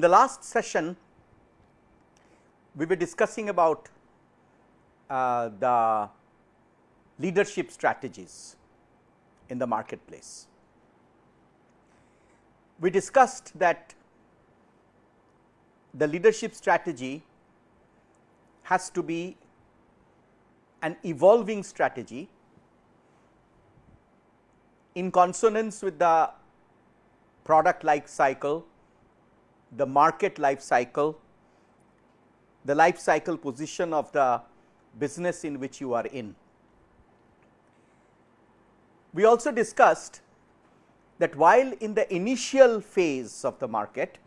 In the last session, we were discussing about uh, the leadership strategies in the marketplace. We discussed that the leadership strategy has to be an evolving strategy in consonance with the product life cycle, the market life cycle, the life cycle position of the business in which you are in. We also discussed that while in the initial phase of the market,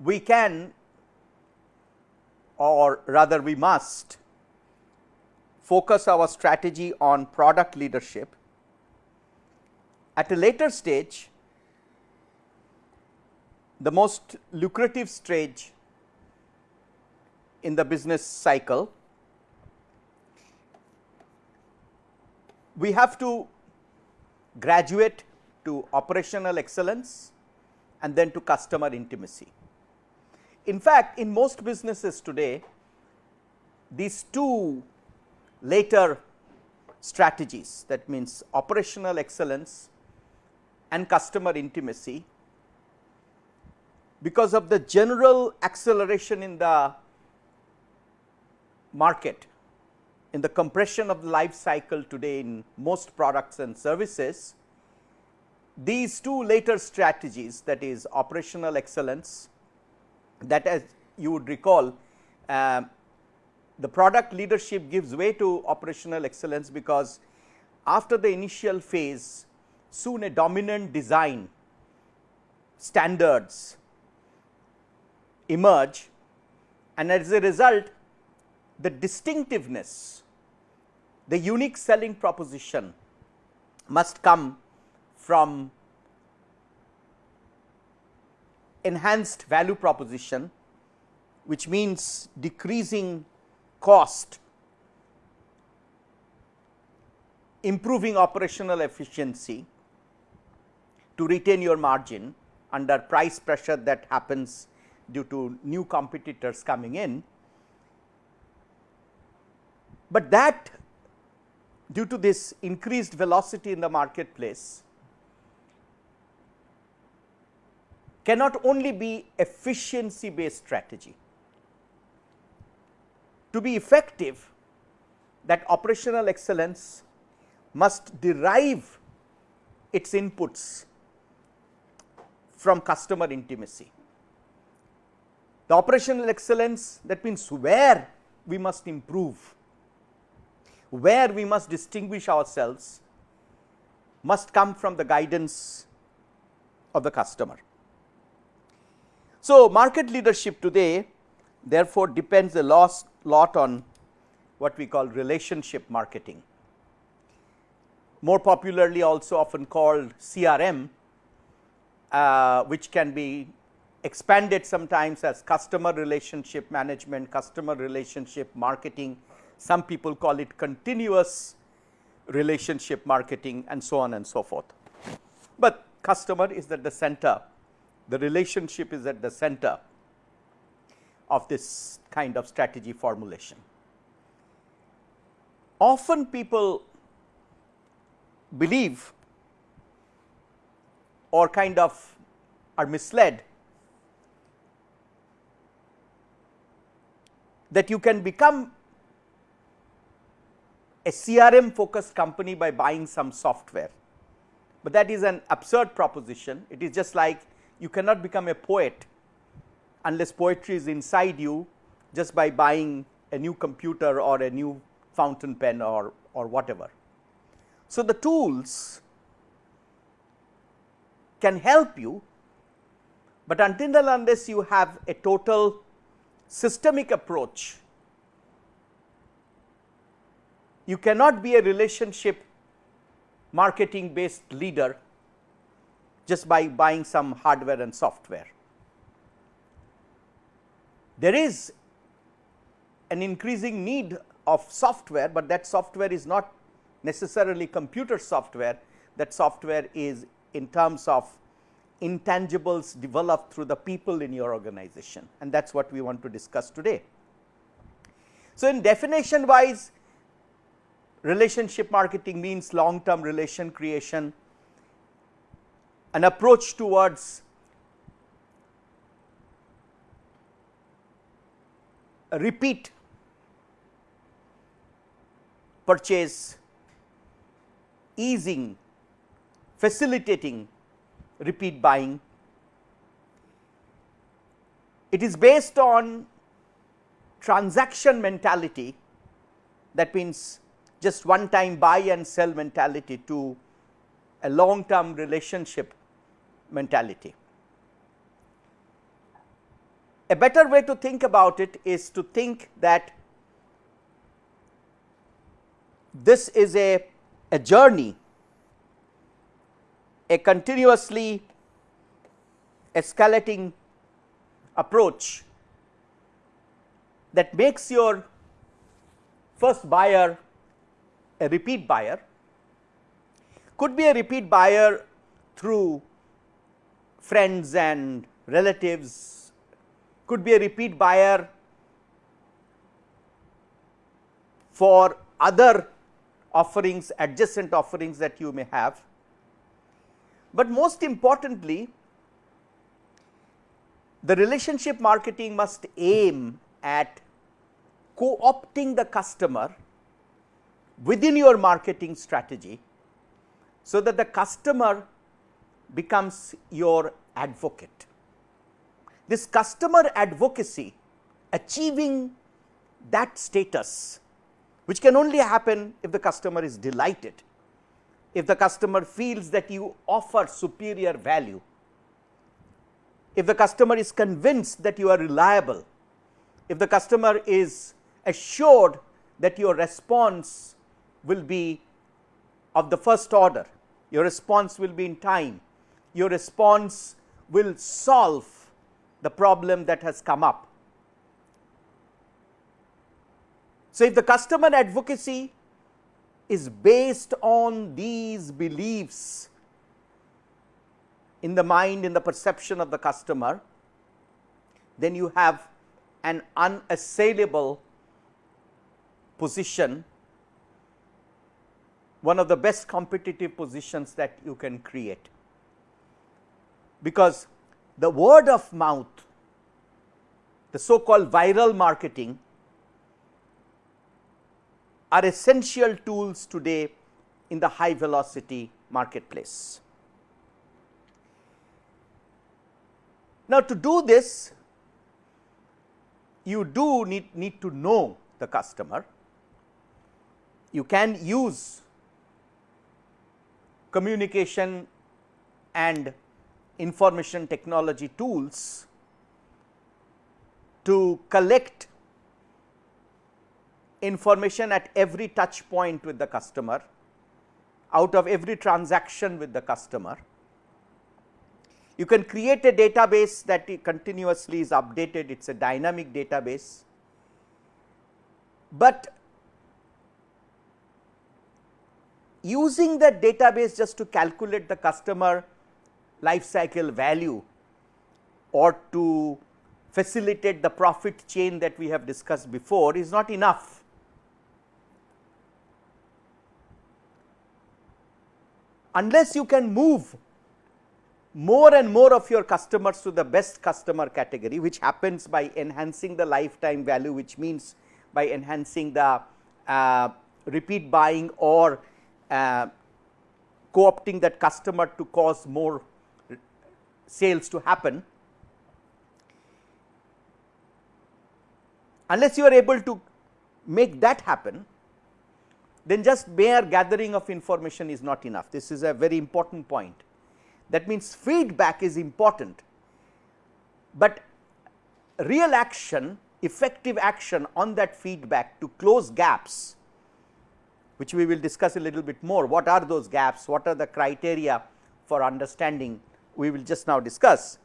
we can or rather we must focus our strategy on product leadership. At a later stage, the most lucrative stage in the business cycle, we have to graduate to operational excellence and then to customer intimacy. In fact, in most businesses today, these two later strategies that means operational excellence and customer intimacy because of the general acceleration in the market in the compression of the life cycle today in most products and services. These two later strategies that is operational excellence that as you would recall uh, the product leadership gives way to operational excellence because after the initial phase soon a dominant design standards emerge and as a result the distinctiveness the unique selling proposition must come from enhanced value proposition which means decreasing cost, improving operational efficiency to retain your margin under price pressure that happens due to new competitors coming in. But that due to this increased velocity in the marketplace cannot only be efficiency based strategy. To be effective that operational excellence must derive its inputs from customer intimacy. The operational excellence that means where we must improve, where we must distinguish ourselves must come from the guidance of the customer. So, market leadership today therefore, depends a lot on what we call relationship marketing. More popularly also often called CRM, uh, which can be expanded sometimes as customer relationship management, customer relationship marketing. Some people call it continuous relationship marketing and so on and so forth. But customer is at the center the relationship is at the center of this kind of strategy formulation. Often people believe or kind of are misled that you can become a CRM focused company by buying some software, but that is an absurd proposition. It is just like you cannot become a poet unless poetry is inside you just by buying a new computer or a new fountain pen or, or whatever. So, the tools can help you, but until unless you have a total systemic approach, you cannot be a relationship marketing based leader just by buying some hardware and software. There is an increasing need of software, but that software is not necessarily computer software, that software is in terms of intangibles developed through the people in your organization and that is what we want to discuss today. So, in definition wise relationship marketing means long term relation creation, an approach towards a repeat purchase, easing, facilitating repeat buying. It is based on transaction mentality that means just one time buy and sell mentality to a long term relationship mentality. A better way to think about it is to think that this is a, a journey, a continuously escalating approach that makes your first buyer a repeat buyer, could be a repeat buyer through friends and relatives, could be a repeat buyer for other offerings, adjacent offerings that you may have. But most importantly, the relationship marketing must aim at co-opting the customer within your marketing strategy, so that the customer becomes your advocate. This customer advocacy achieving that status which can only happen if the customer is delighted, if the customer feels that you offer superior value, if the customer is convinced that you are reliable, if the customer is assured that your response will be of the first order, your response will be in time, your response will solve the problem that has come up. So, if the customer advocacy is based on these beliefs in the mind in the perception of the customer, then you have an unassailable position, one of the best competitive positions that you can create. Because the word of mouth, the so called viral marketing are essential tools today in the high velocity marketplace. Now, to do this you do need, need to know the customer. You can use communication and information technology tools to collect information at every touch point with the customer, out of every transaction with the customer. You can create a database that continuously is updated, it is a dynamic database, but using that database just to calculate the customer life cycle value or to facilitate the profit chain that we have discussed before is not enough. Unless you can move more and more of your customers to the best customer category which happens by enhancing the lifetime value which means by enhancing the uh, repeat buying or uh, co-opting that customer to cause more sales to happen. Unless you are able to make that happen then just mere gathering of information is not enough. This is a very important point. That means, feedback is important, but real action effective action on that feedback to close gaps which we will discuss a little bit more. What are those gaps? What are the criteria for understanding? We will just now discuss.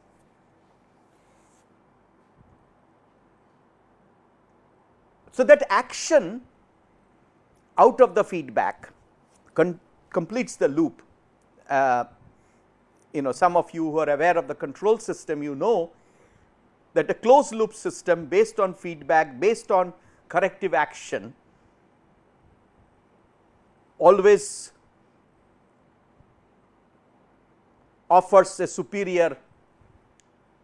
So, that action out of the feedback completes the loop uh, you know some of you who are aware of the control system you know that a closed loop system based on feedback based on corrective action always offers a superior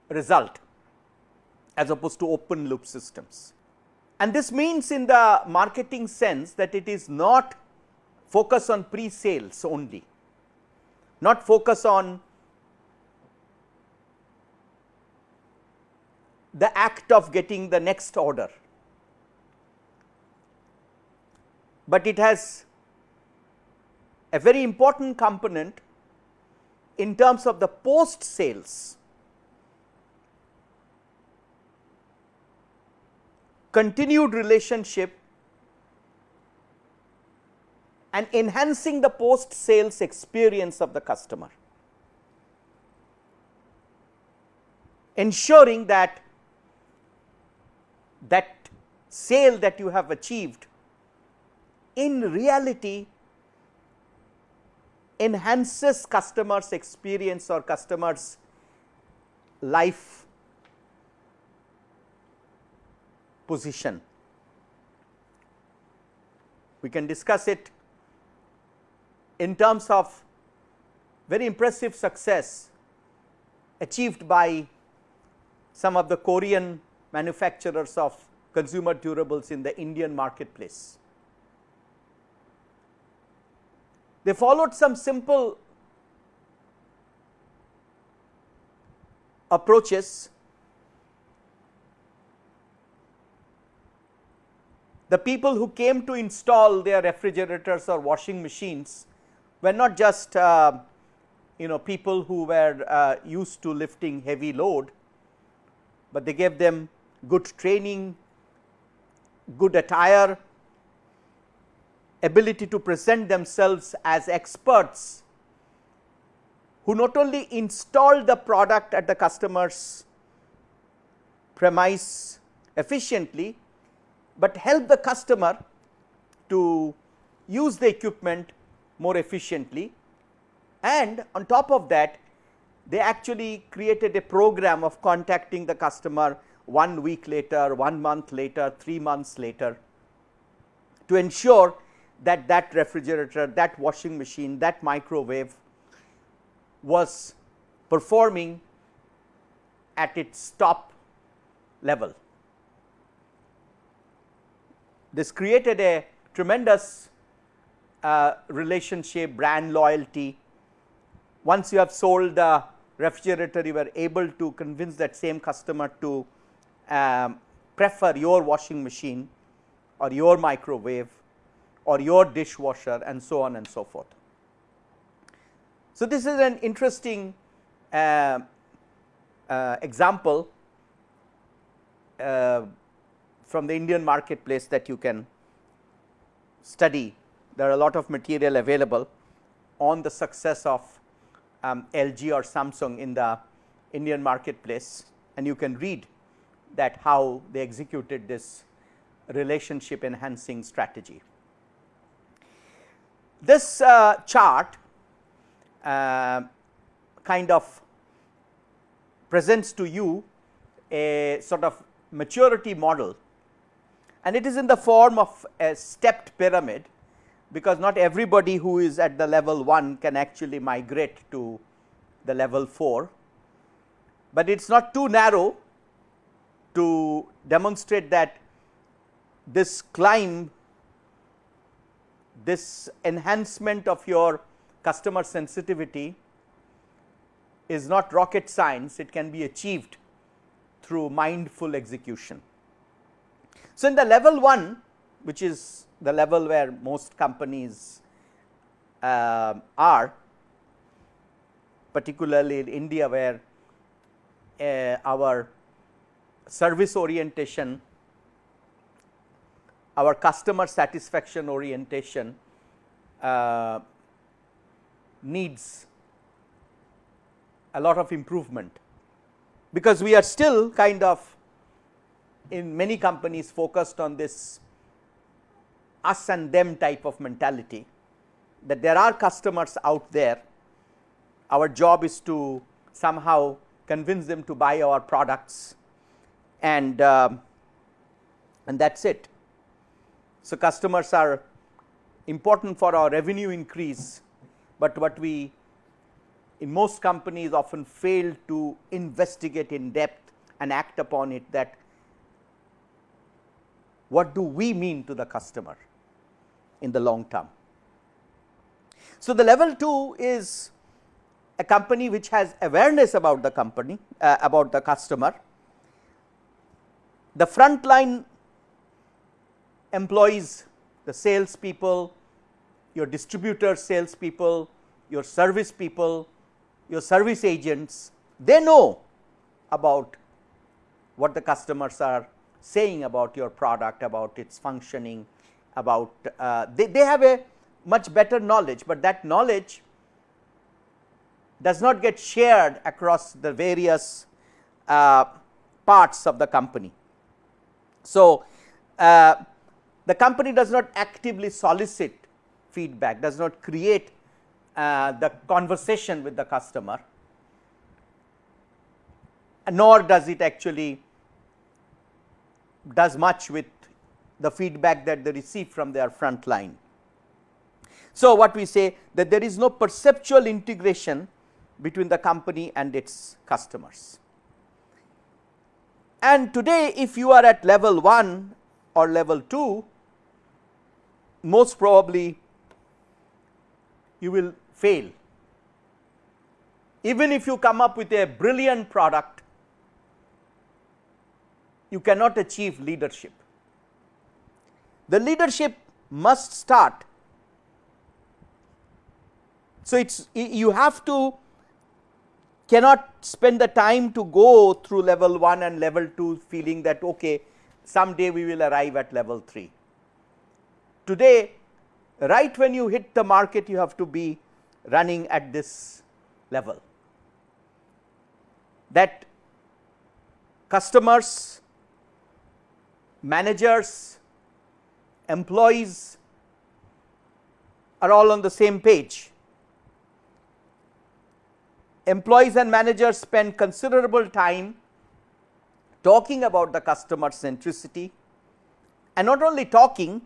result as opposed to open loop systems. And this means in the marketing sense that it is not focus on pre-sales only, not focus on the act of getting the next order, but it has a very important component in terms of the post sales continued relationship and enhancing the post sales experience of the customer. Ensuring that that sale that you have achieved in reality enhances customers experience or customers life position. We can discuss it in terms of very impressive success achieved by some of the Korean manufacturers of consumer durables in the Indian marketplace. They followed some simple approaches. The people who came to install their refrigerators or washing machines were not just uh, you know people who were uh, used to lifting heavy load, but they gave them good training, good attire, ability to present themselves as experts who not only install the product at the customer's premise efficiently, but help the customer to use the equipment more efficiently and on top of that they actually created a program of contacting the customer one week later, one month later, three months later to ensure that that refrigerator, that washing machine, that microwave was performing at its top level. This created a tremendous uh, relationship, brand loyalty. Once you have sold the refrigerator, you were able to convince that same customer to um, prefer your washing machine or your microwave or your dishwasher and so on and so forth. So, this is an interesting uh, uh, example uh, from the Indian marketplace that you can study. There are a lot of material available on the success of um, LG or Samsung in the Indian marketplace and you can read that how they executed this relationship enhancing strategy. This uh, chart uh, kind of presents to you a sort of maturity model and it is in the form of a stepped pyramid because not everybody who is at the level 1 can actually migrate to the level 4, but it is not too narrow to demonstrate that this climb this enhancement of your customer sensitivity is not rocket science, it can be achieved through mindful execution. So, in the level 1 which is the level where most companies uh, are particularly in India where uh, our service orientation our customer satisfaction orientation uh, needs a lot of improvement, because we are still kind of in many companies focused on this us and them type of mentality that there are customers out there our job is to somehow convince them to buy our products and uh, and that is it. So, customers are important for our revenue increase, but what we in most companies often fail to investigate in depth and act upon it that what do we mean to the customer in the long term. So, the level 2 is a company which has awareness about the company uh, about the customer. The frontline employees the sales people, your distributor sales people, your service people, your service agents, they know about what the customers are saying about your product, about its functioning, about uh, they, they have a much better knowledge, but that knowledge does not get shared across the various uh, parts of the company. So, uh, the company does not actively solicit feedback, does not create uh, the conversation with the customer, nor does it actually does much with the feedback that they receive from their front line. So, what we say that there is no perceptual integration between the company and its customers. And today if you are at level 1 or level 2, most probably you will fail. Even if you come up with a brilliant product, you cannot achieve leadership. The leadership must start. So, it is you have to cannot spend the time to go through level 1 and level 2 feeling that okay someday we will arrive at level 3. Today right when you hit the market you have to be running at this level that customers, managers, employees are all on the same page. Employees and managers spend considerable time talking about the customer centricity and not only talking,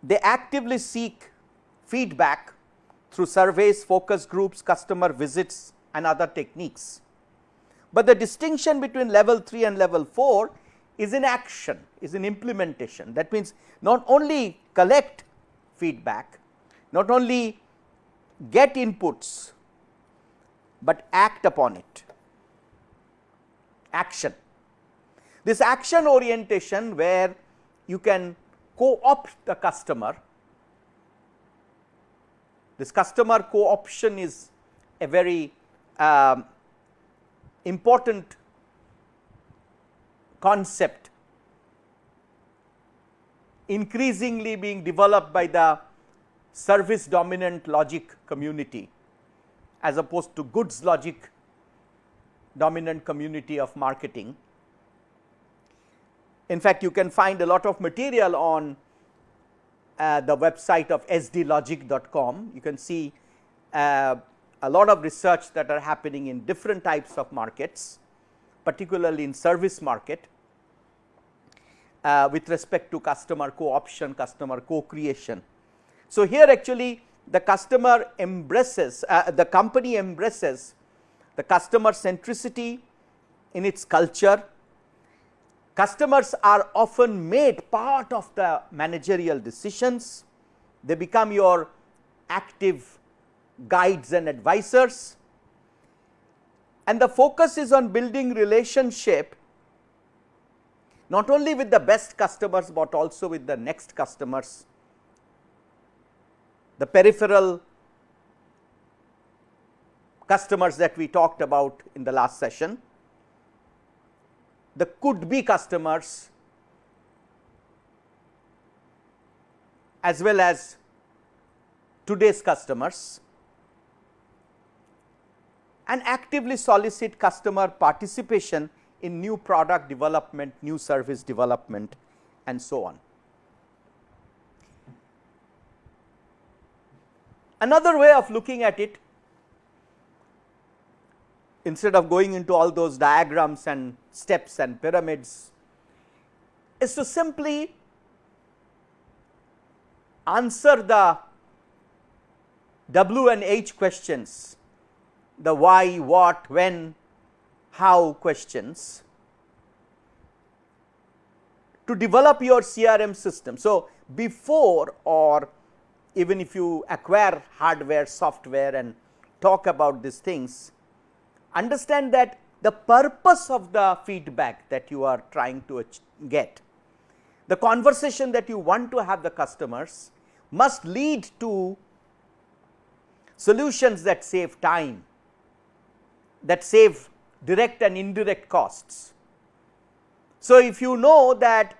they actively seek feedback through surveys, focus groups, customer visits and other techniques. But the distinction between level 3 and level 4 is in action, is in implementation. That means, not only collect feedback, not only get inputs, but act upon it, action. This action orientation where you can co-opt the customer. This customer co-option is a very um, important concept increasingly being developed by the service dominant logic community as opposed to goods logic dominant community of marketing. In fact, you can find a lot of material on uh, the website of sdlogic.com. You can see uh, a lot of research that are happening in different types of markets, particularly in service market uh, with respect to customer co-option, customer co-creation. So, here actually the customer embraces, uh, the company embraces the customer centricity in its culture, Customers are often made part of the managerial decisions, they become your active guides and advisors and the focus is on building relationship not only with the best customers, but also with the next customers, the peripheral customers that we talked about in the last session. The could be customers as well as today's customers and actively solicit customer participation in new product development, new service development and so on. Another way of looking at it instead of going into all those diagrams and steps and pyramids is to simply answer the W and H questions, the why, what, when, how questions to develop your CRM system. So, before or even if you acquire hardware, software and talk about these things, understand that the purpose of the feedback that you are trying to get, the conversation that you want to have the customers must lead to solutions that save time, that save direct and indirect costs. So, if you know that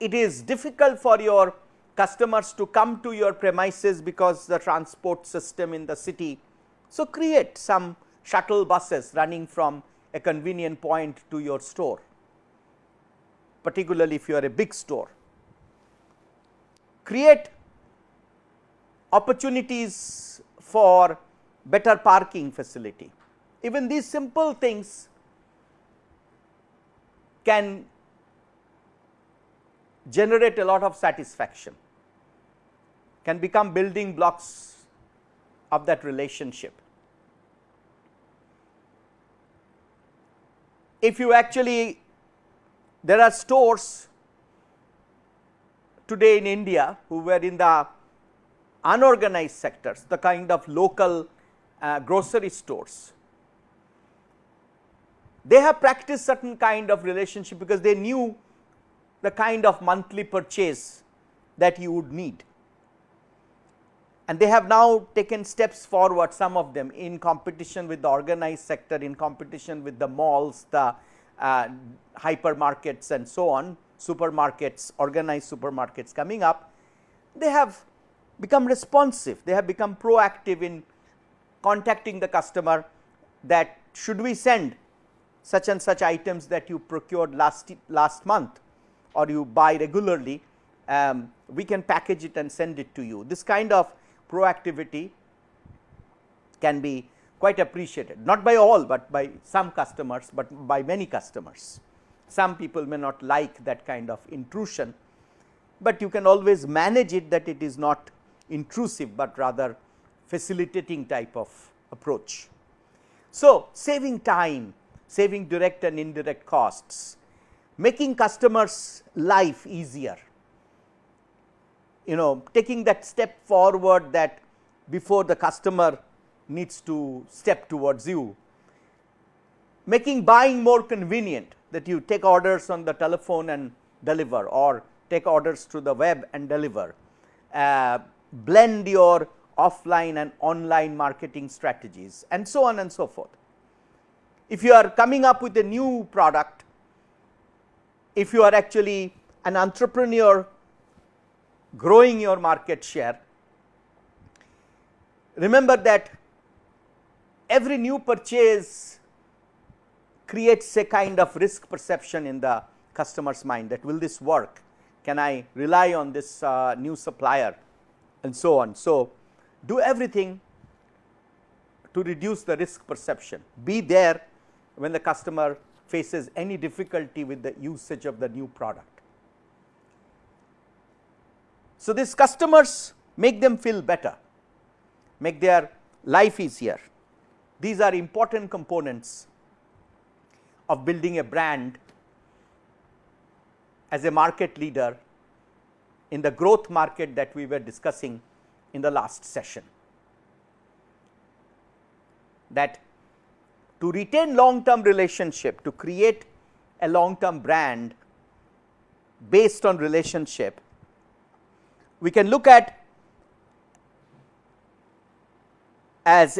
it is difficult for your customers to come to your premises because the transport system in the city. So, create some shuttle buses running from a convenient point to your store, particularly if you are a big store. Create opportunities for better parking facility. Even these simple things can generate a lot of satisfaction, can become building blocks of that relationship. If you actually, there are stores today in India who were in the unorganized sectors, the kind of local uh, grocery stores. They have practiced certain kind of relationship because they knew the kind of monthly purchase that you would need. And they have now taken steps forward some of them in competition with the organized sector, in competition with the malls, the uh, hypermarkets and so on, supermarkets, organized supermarkets coming up. They have become responsive, they have become proactive in contacting the customer that should we send such and such items that you procured last, last month or you buy regularly, um, we can package it and send it to you. This kind of proactivity can be quite appreciated, not by all, but by some customers, but by many customers. Some people may not like that kind of intrusion, but you can always manage it that it is not intrusive, but rather facilitating type of approach. So, saving time, saving direct and indirect costs, making customers life easier, you know taking that step forward that before the customer needs to step towards you, making buying more convenient that you take orders on the telephone and deliver or take orders through the web and deliver, uh, blend your offline and online marketing strategies and so on and so forth. If you are coming up with a new product, if you are actually an entrepreneur growing your market share, remember that every new purchase creates a kind of risk perception in the customer's mind that will this work, can I rely on this uh, new supplier and so on. So, do everything to reduce the risk perception, be there when the customer faces any difficulty with the usage of the new product. So, these customers make them feel better, make their life easier. These are important components of building a brand as a market leader in the growth market that we were discussing in the last session. That to retain long term relationship, to create a long term brand based on relationship, we can look at as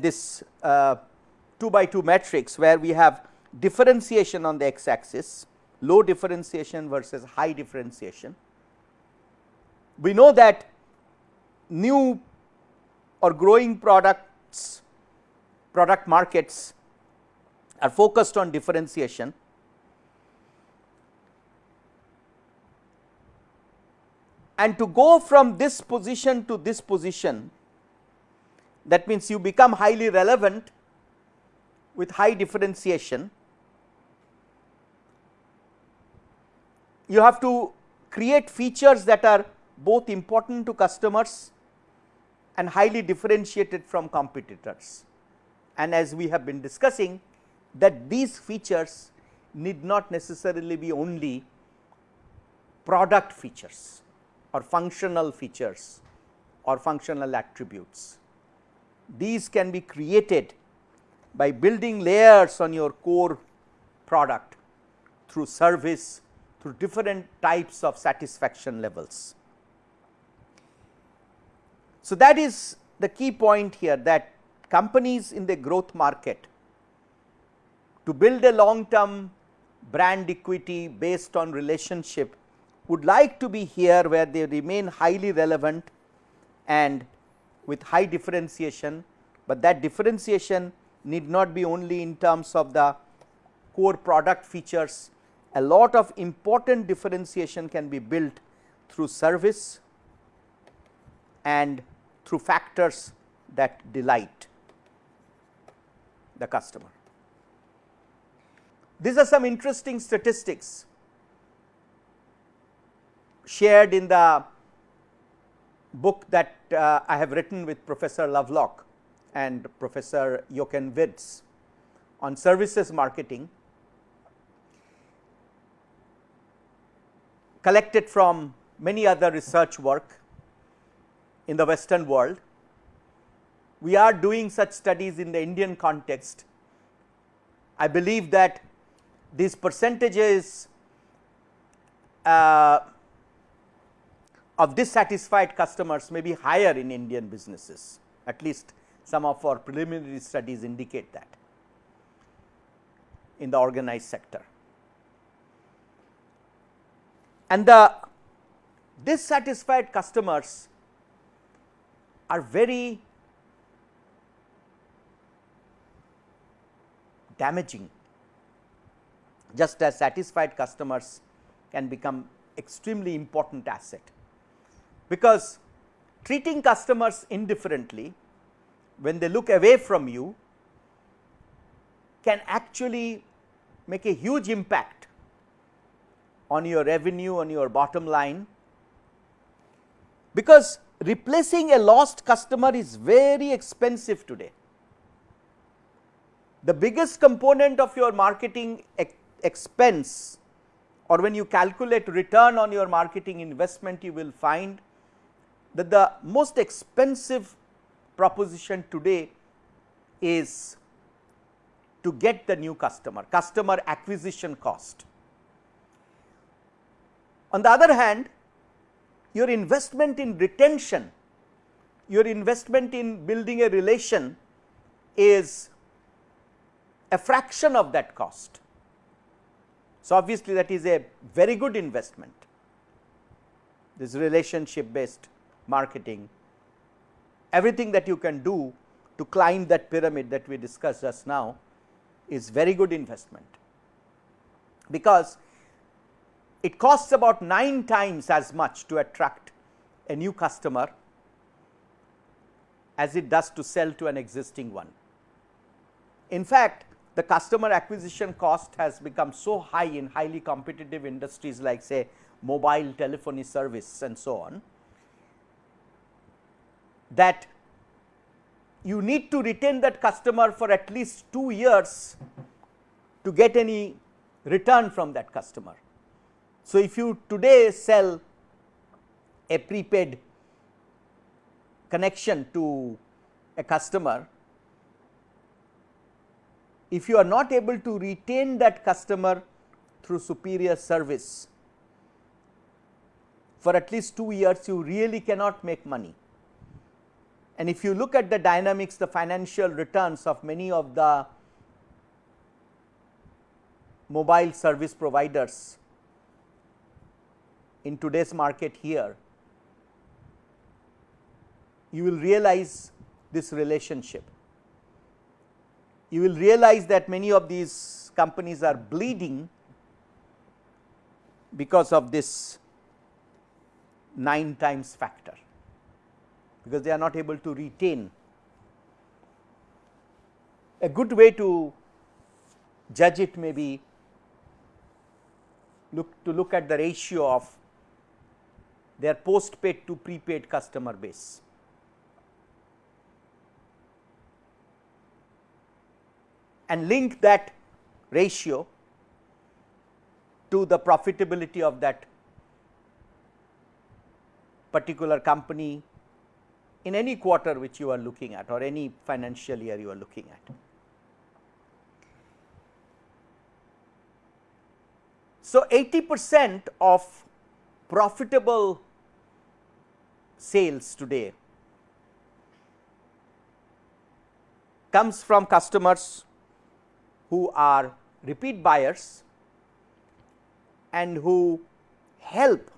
this uh, 2 by 2 matrix where we have differentiation on the x axis, low differentiation versus high differentiation. We know that new or growing products, product markets are focused on differentiation. And to go from this position to this position, that means you become highly relevant with high differentiation, you have to create features that are both important to customers and highly differentiated from competitors. And as we have been discussing that these features need not necessarily be only product features or functional features or functional attributes. These can be created by building layers on your core product through service through different types of satisfaction levels. So, that is the key point here that companies in the growth market to build a long term brand equity based on relationship would like to be here where they remain highly relevant and with high differentiation, but that differentiation need not be only in terms of the core product features. A lot of important differentiation can be built through service and through factors that delight the customer. These are some interesting statistics shared in the book that uh, I have written with Professor Lovelock and Professor Jochen Wirtz on services marketing collected from many other research work in the western world. We are doing such studies in the Indian context. I believe that these percentages uh, of dissatisfied customers may be higher in Indian businesses at least some of our preliminary studies indicate that in the organized sector. And the dissatisfied customers are very damaging. Just as satisfied customers can become extremely important asset. Because treating customers indifferently when they look away from you can actually make a huge impact on your revenue on your bottom line. Because replacing a lost customer is very expensive today. The biggest component of your marketing ex expense or when you calculate return on your marketing investment you will find that the most expensive proposition today is to get the new customer, customer acquisition cost. On the other hand, your investment in retention, your investment in building a relation is a fraction of that cost. So, obviously, that is a very good investment, this relationship based marketing, everything that you can do to climb that pyramid that we discussed just now is very good investment, because it costs about 9 times as much to attract a new customer as it does to sell to an existing one. In fact, the customer acquisition cost has become so high in highly competitive industries like say mobile telephony service and so on, that you need to retain that customer for at least 2 years to get any return from that customer. So, if you today sell a prepaid connection to a customer, if you are not able to retain that customer through superior service for at least 2 years, you really cannot make money. And if you look at the dynamics, the financial returns of many of the mobile service providers in today's market here, you will realize this relationship. You will realize that many of these companies are bleeding because of this 9 times factor, because they are not able to retain. A good way to judge it may be look to look at the ratio of their postpaid to prepaid customer base. and link that ratio to the profitability of that particular company in any quarter which you are looking at or any financial year you are looking at. So, 80 percent of profitable sales today comes from customers who are repeat buyers and who help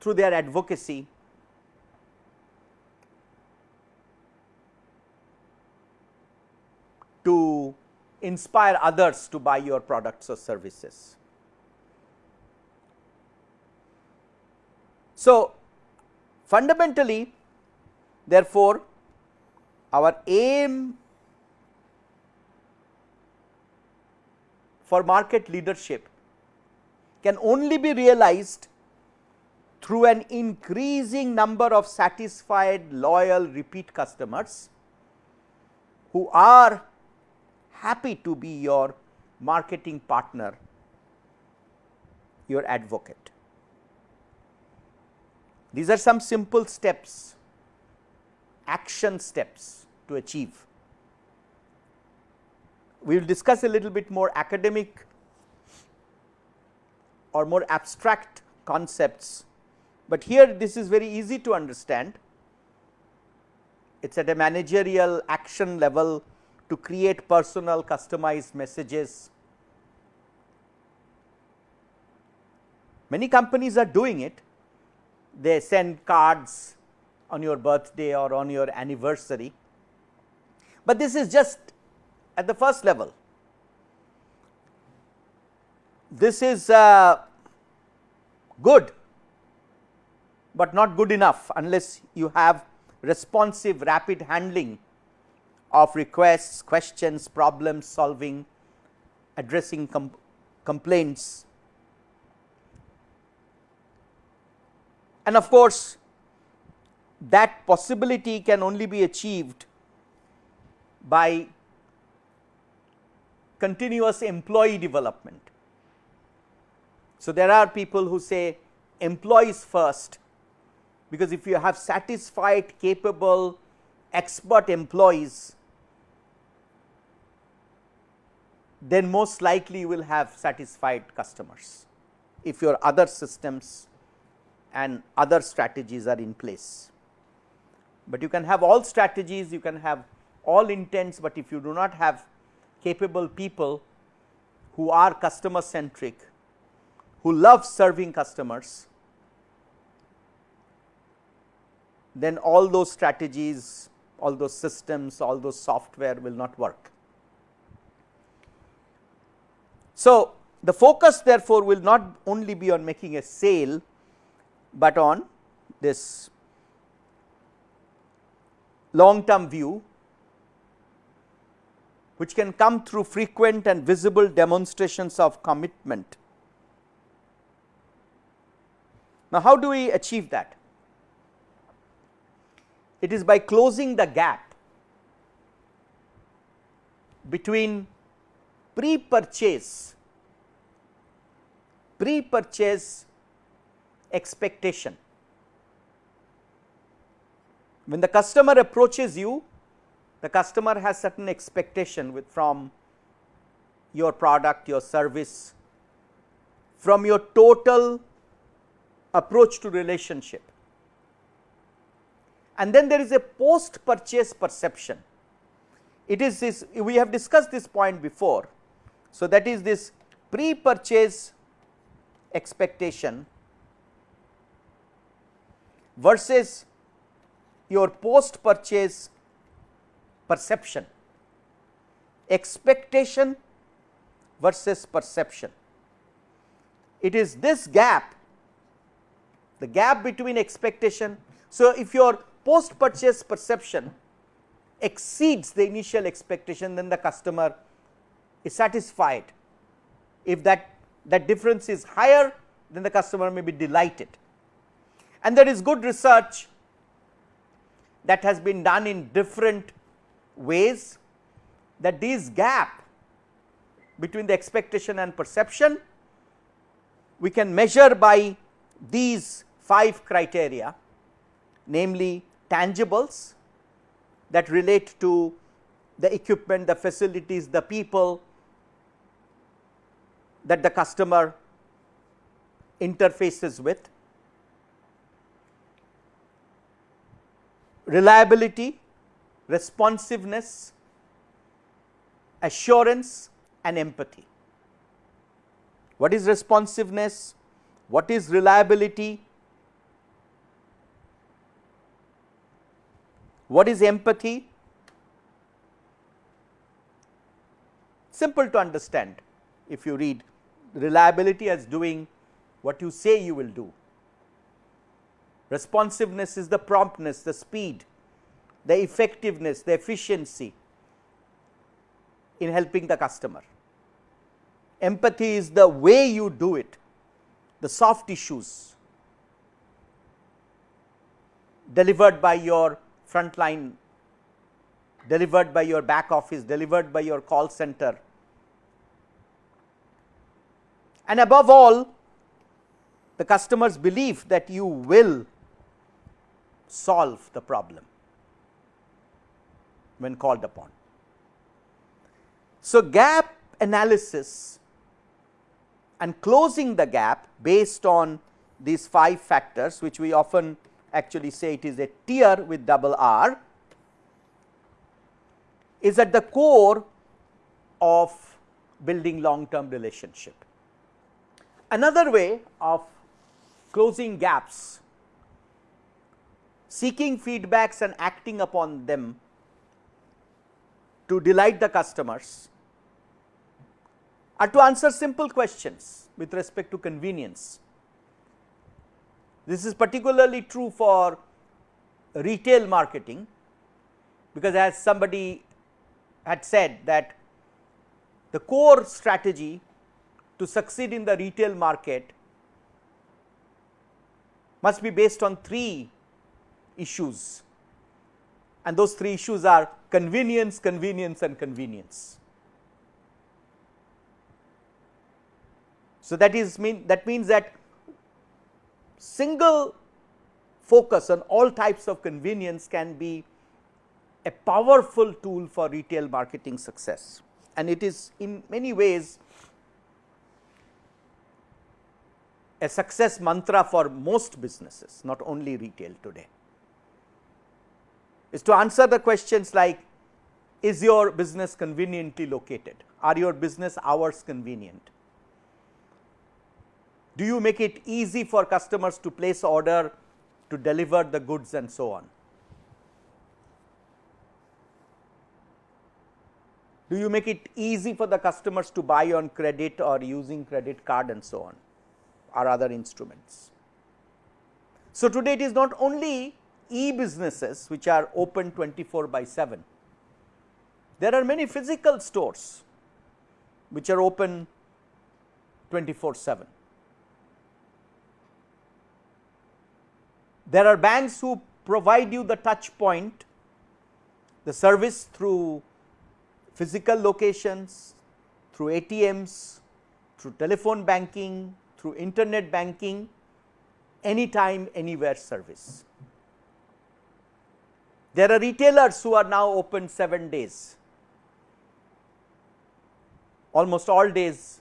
through their advocacy to inspire others to buy your products or services. So, fundamentally therefore, our aim for market leadership can only be realized through an increasing number of satisfied loyal repeat customers who are happy to be your marketing partner, your advocate. These are some simple steps, action steps to achieve. We will discuss a little bit more academic or more abstract concepts, but here this is very easy to understand. It is at a managerial action level to create personal customized messages. Many companies are doing it, they send cards on your birthday or on your anniversary, but this is just at the first level. This is uh, good, but not good enough unless you have responsive rapid handling of requests, questions, problem solving, addressing com complaints. And of course, that possibility can only be achieved by continuous employee development. So, there are people who say employees first, because if you have satisfied, capable, expert employees, then most likely you will have satisfied customers if your other systems and other strategies are in place. But you can have all strategies, you can have all intents, but if you do not have capable people who are customer centric, who love serving customers, then all those strategies, all those systems, all those software will not work. So, the focus therefore, will not only be on making a sale, but on this long term view which can come through frequent and visible demonstrations of commitment. Now, how do we achieve that? It is by closing the gap between pre-purchase, pre-purchase expectation. When the customer approaches you, the customer has certain expectation with from your product, your service, from your total approach to relationship. And then there is a post purchase perception. It is this we have discussed this point before so, that is this pre purchase expectation versus your post purchase perception, expectation versus perception. It is this gap, the gap between expectation. So, if your post purchase perception exceeds the initial expectation then the customer is satisfied. If that, that difference is higher then the customer may be delighted. And there is good research that has been done in different ways that this gap between the expectation and perception we can measure by these 5 criteria namely tangibles that relate to the equipment, the facilities, the people that the customer interfaces with. Reliability, responsiveness, assurance and empathy. What is responsiveness? What is reliability? What is empathy? Simple to understand if you read reliability as doing what you say you will do. Responsiveness is the promptness, the speed, the effectiveness, the efficiency in helping the customer. Empathy is the way you do it, the soft issues delivered by your frontline, delivered by your back office, delivered by your call center. And above all, the customer's belief that you will solve the problem when called upon. So, gap analysis and closing the gap based on these 5 factors which we often actually say it is a tier with double R is at the core of building long term relationship. Another way of closing gaps, seeking feedbacks and acting upon them to delight the customers are to answer simple questions with respect to convenience. This is particularly true for retail marketing, because as somebody had said that the core strategy to succeed in the retail market must be based on three issues. And those three issues are convenience, convenience and convenience. So, that is mean that means that single focus on all types of convenience can be a powerful tool for retail marketing success. And it is in many ways a success mantra for most businesses not only retail today is to answer the questions like is your business conveniently located are your business hours convenient do you make it easy for customers to place order to deliver the goods and so on? Do you make it easy for the customers to buy on credit or using credit card and so on or other instruments? So, today it is not only e businesses which are open 24 by 7. There are many physical stores which are open 24 7. There are banks who provide you the touch point, the service through physical locations, through ATMs, through telephone banking, through internet banking, anytime, anywhere service. There are retailers who are now open 7 days, almost all days,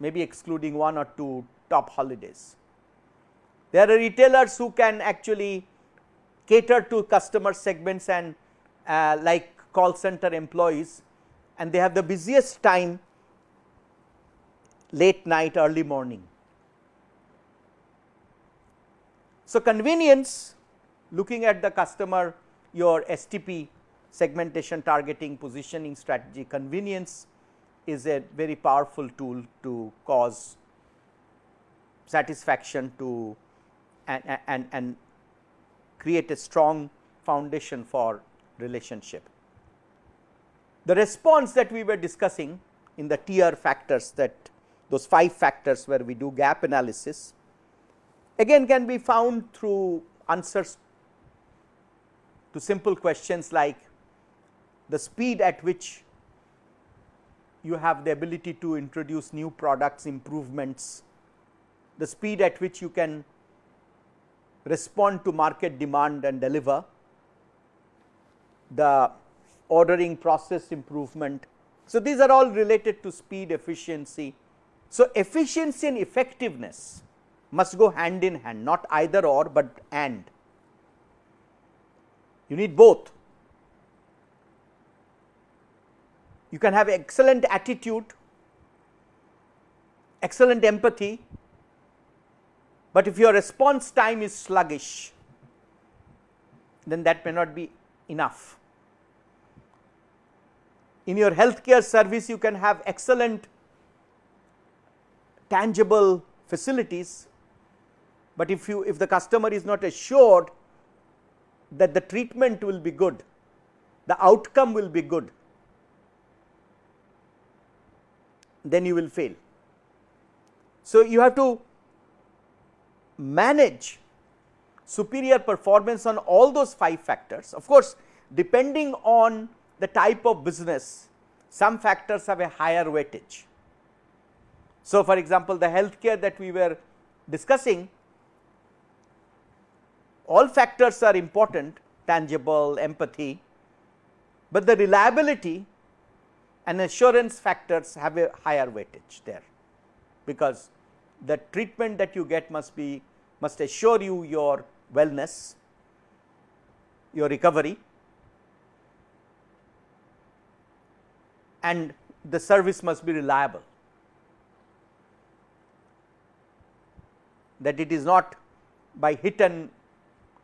maybe excluding one or two top holidays. There are retailers who can actually cater to customer segments and uh, like call center employees and they have the busiest time late night early morning. So, convenience looking at the customer your STP segmentation targeting positioning strategy convenience is a very powerful tool to cause satisfaction to and, and, and create a strong foundation for relationship. The response that we were discussing in the tier factors that those 5 factors where we do gap analysis again can be found through answers to simple questions like the speed at which you have the ability to introduce new products improvements, the speed at which you can respond to market demand and deliver, the ordering process improvement. So, these are all related to speed efficiency. So, efficiency and effectiveness must go hand in hand not either or, but and you need both. You can have excellent attitude, excellent empathy, but if your response time is sluggish, then that may not be enough. In your healthcare service, you can have excellent tangible facilities, but if you if the customer is not assured that the treatment will be good, the outcome will be good, then you will fail. So, you have to manage superior performance on all those 5 factors. Of course, depending on the type of business, some factors have a higher weightage. So, for example, the healthcare that we were discussing, all factors are important, tangible, empathy, but the reliability and assurance factors have a higher weightage there, because the treatment that you get must be must assure you your wellness, your recovery and the service must be reliable. That it is not by hit and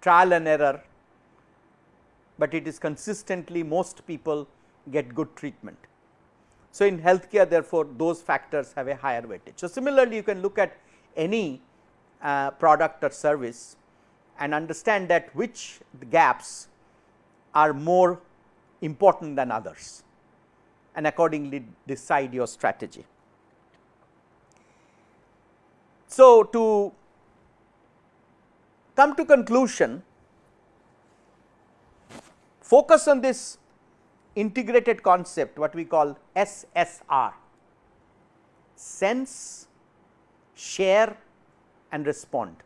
trial and error, but it is consistently most people get good treatment. So, in healthcare therefore, those factors have a higher weightage. So, similarly you can look at any uh, product or service and understand that which gaps are more important than others and accordingly decide your strategy. So, to come to conclusion, focus on this integrated concept what we call SSR sense, share and respond.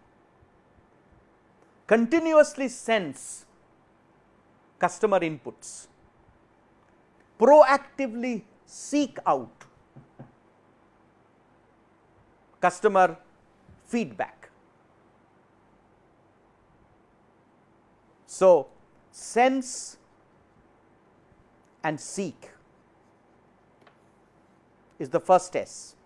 Continuously sense customer inputs, proactively seek out customer feedback. So, sense and seek is the first S.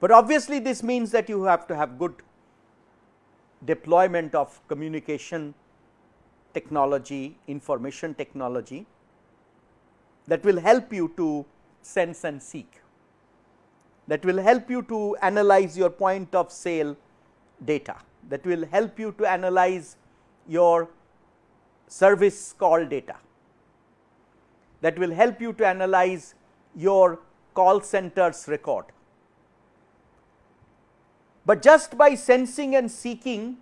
But obviously, this means that you have to have good deployment of communication technology, information technology that will help you to sense and seek, that will help you to analyze your point of sale data, that will help you to analyze your service call data that will help you to analyze your call centers record. But just by sensing and seeking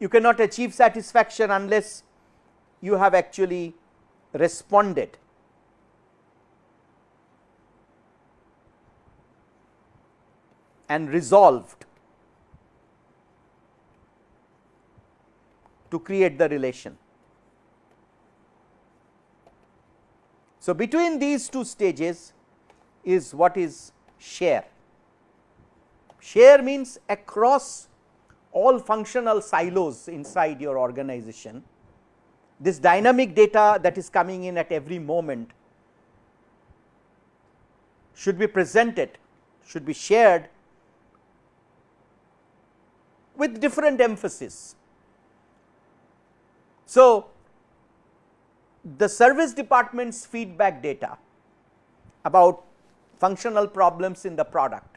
you cannot achieve satisfaction unless you have actually responded. And resolved to create the relation. So, between these two stages is what is share. Share means across all functional silos inside your organization. This dynamic data that is coming in at every moment should be presented, should be shared with different emphasis. So, the service department's feedback data about functional problems in the product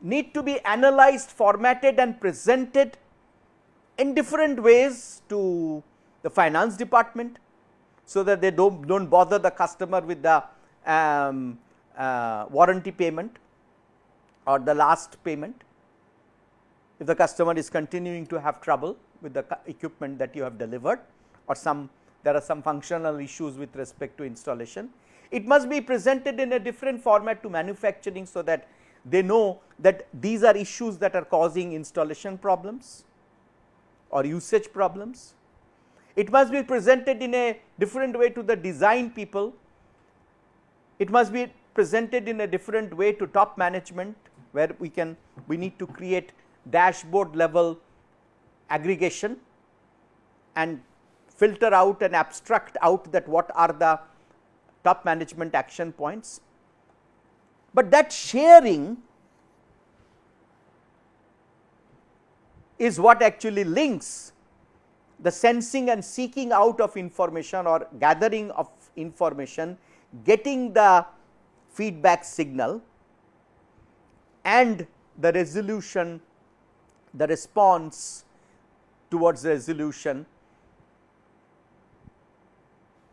need to be analyzed, formatted and presented in different ways to the finance department, so that they do not don't bother the customer with the um, uh, warranty payment or the last payment. If the customer is continuing to have trouble with the equipment that you have delivered or some there are some functional issues with respect to installation. It must be presented in a different format to manufacturing, so that they know that these are issues that are causing installation problems or usage problems. It must be presented in a different way to the design people. It must be presented in a different way to top management where we can we need to create dashboard level aggregation and filter out and abstract out that what are the top management action points. But that sharing is what actually links the sensing and seeking out of information or gathering of information, getting the feedback signal and the resolution, the response towards the resolution.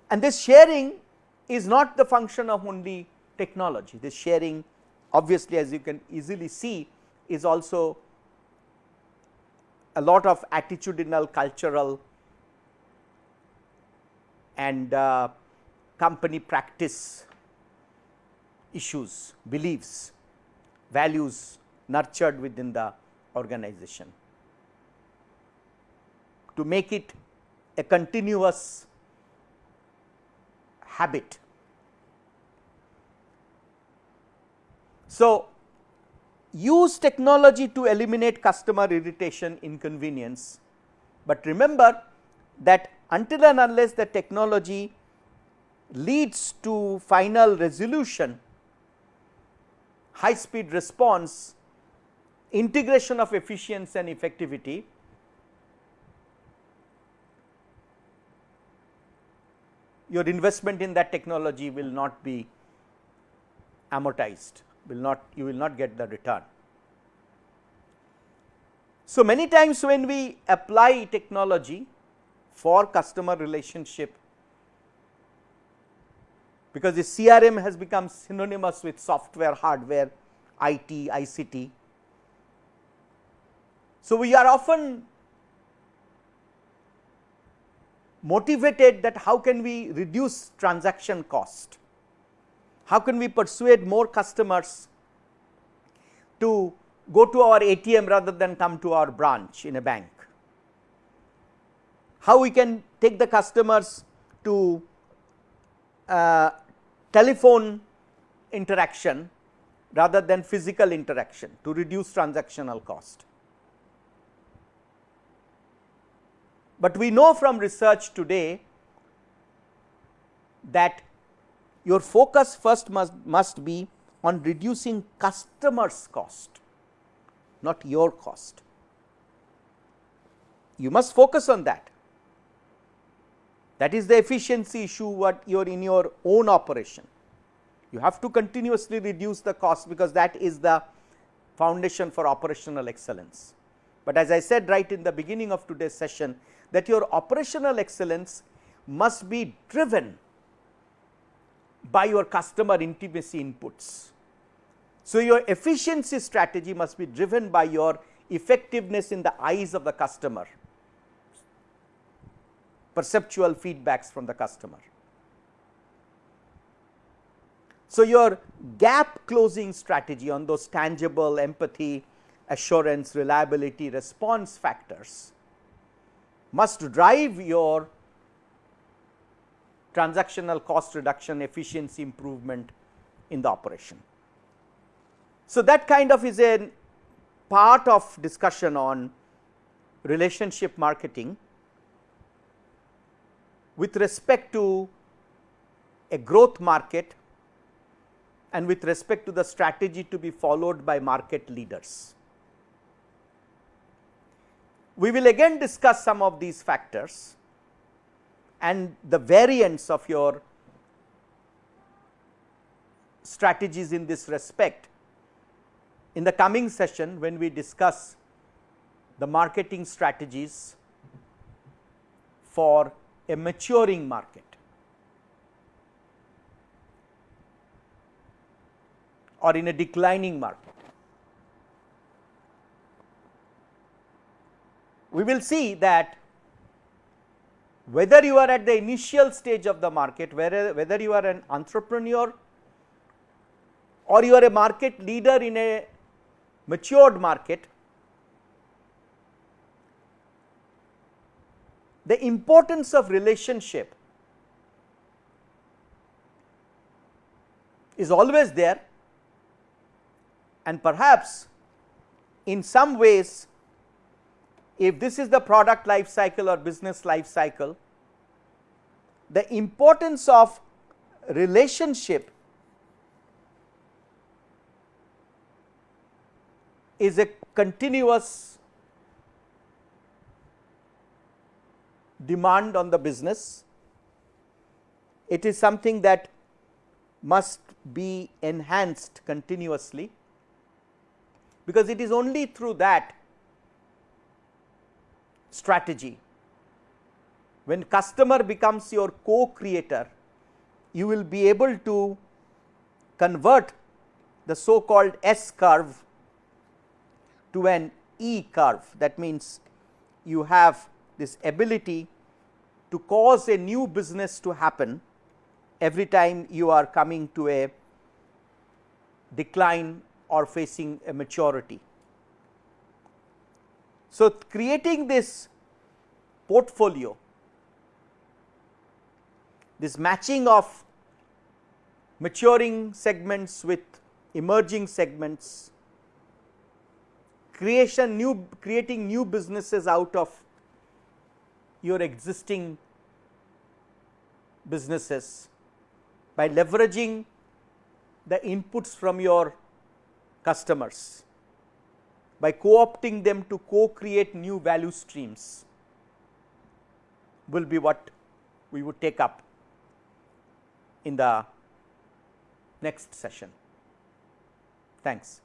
And this sharing is not the function of only technology. This sharing obviously as you can easily see is also a lot of attitudinal cultural and uh, company practice issues, beliefs, values nurtured within the organization. To make it a continuous habit. So, use technology to eliminate customer irritation inconvenience, but remember that until and unless the technology leads to final resolution, high speed response, integration of efficiency and effectivity, your investment in that technology will not be amortized will not you will not get the return. So, many times when we apply technology for customer relationship because the CRM has become synonymous with software, hardware, IT, ICT. So, we are often motivated that how can we reduce transaction cost how can we persuade more customers to go to our ATM rather than come to our branch in a bank? How we can take the customers to uh, telephone interaction rather than physical interaction to reduce transactional cost. But we know from research today that your focus first must, must be on reducing customers cost, not your cost. You must focus on that. That is the efficiency issue what you are in your own operation. You have to continuously reduce the cost because that is the foundation for operational excellence. But as I said right in the beginning of today's session that your operational excellence must be driven by your customer intimacy inputs. So, your efficiency strategy must be driven by your effectiveness in the eyes of the customer, perceptual feedbacks from the customer. So, your gap closing strategy on those tangible empathy, assurance, reliability, response factors must drive your transactional cost reduction, efficiency improvement in the operation. So, that kind of is a part of discussion on relationship marketing with respect to a growth market and with respect to the strategy to be followed by market leaders. We will again discuss some of these factors and the variance of your strategies in this respect in the coming session when we discuss the marketing strategies for a maturing market. or in a declining market. We will see that whether you are at the initial stage of the market, whether, whether you are an entrepreneur or you are a market leader in a matured market, the importance of relationship is always there and perhaps in some ways if this is the product life cycle or business life cycle, the importance of relationship is a continuous demand on the business. It is something that must be enhanced continuously because it is only through that strategy when customer becomes your co-creator you will be able to convert the so called S curve to an E curve that means you have this ability to cause a new business to happen every time you are coming to a decline or facing a maturity. So, creating this portfolio, this matching of maturing segments with emerging segments, creation new creating new businesses out of your existing businesses by leveraging the inputs from your customers by co-opting them to co-create new value streams will be what we would take up in the next session. Thanks.